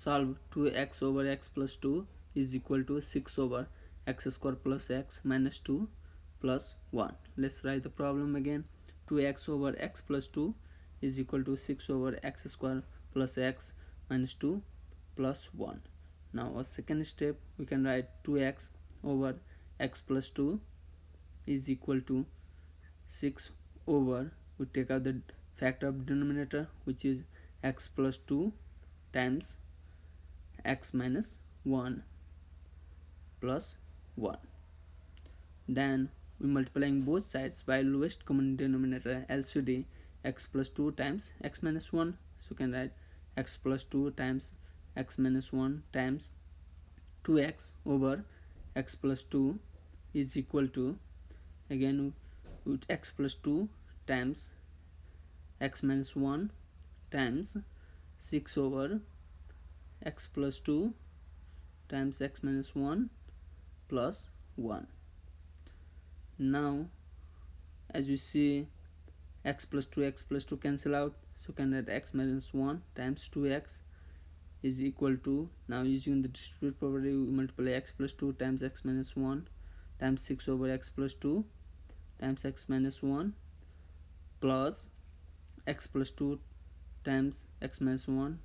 solve 2x over x plus 2 is equal to 6 over x square plus x minus 2 plus 1 let's write the problem again. 2x over x plus 2 is equal to 6 over x square plus x minus 2 plus 1 now a second step we can write 2x over x plus 2 is equal to 6 over we take out the factor of denominator which is x plus 2 times x minus 1 plus 1 then we multiplying both sides by lowest common denominator LCD x plus 2 times x minus 1 so you can write x plus 2 times x minus 1 times 2x over x plus 2 is equal to again with x plus 2 times x minus 1 times 6 over x plus 2 times x minus 1 plus 1 now as you see x plus 2 x plus 2 cancel out. So can write x minus 1 times 2x is equal to now using the distribute property we multiply x plus 2 times x minus 1 times 6 over x plus 2 times x minus 1 plus x plus 2 times x minus 1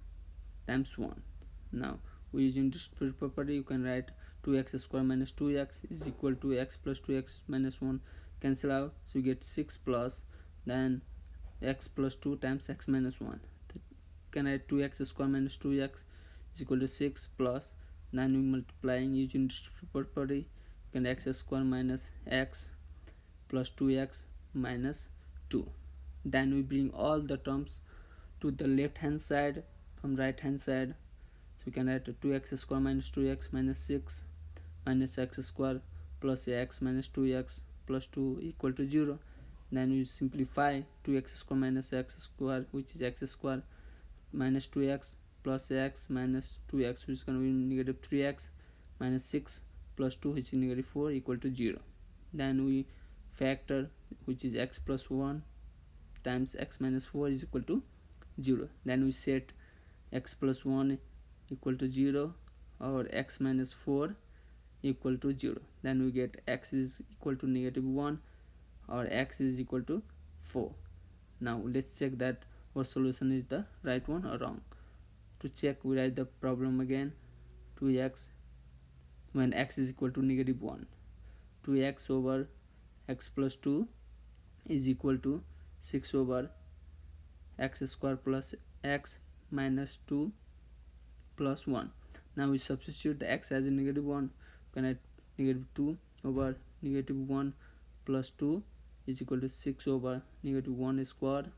times 1 now we using distributive property you can write 2x square minus 2x is equal to x plus 2x minus 1 cancel out so you get 6 plus then x plus 2 times x minus 1 you can write 2x square minus 2x is equal to 6 plus then we multiplying using distributive property you can x square minus x plus 2x minus 2 then we bring all the terms to the left hand side from right hand side so we can write 2x square minus 2x minus 6 minus x square plus x minus 2x plus 2 equal to 0 then we simplify 2x square minus x square which is x square minus 2x plus x minus 2x which is going to be negative 3x minus 6 plus 2 which is negative 4 equal to 0 then we factor which is x plus 1 times x minus 4 is equal to 0 then we set x plus 1 equal to 0 or x minus 4 equal to 0 then we get x is equal to negative 1 or x is equal to 4 now let's check that our solution is the right one or wrong. To check we write the problem again. 2x when x is equal to negative 1 2x over x plus 2 is equal to 6 over x square plus x minus 2 plus 1 now we substitute the x as a negative 1 can add negative 2 over negative 1 plus 2 is equal to 6 over negative 1 squared.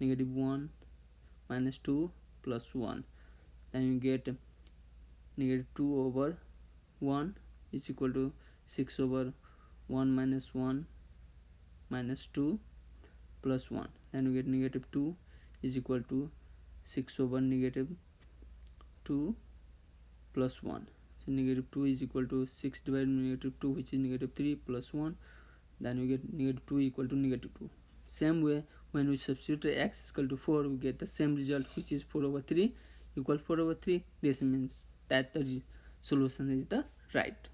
Negative 1 minus 2 plus 1 then you get negative 2 over 1 is equal to 6 over 1 minus 1 minus 2 plus 1 then we get negative 2 is equal to 6 over negative 2 plus 1 so negative 2 is equal to 6 divided by negative 2 which is negative 3 plus 1 then we get negative 2 equal to negative 2 same way when we substitute x is equal to 4 we get the same result which is 4 over 3 equal 4 over 3 this means that the solution is the right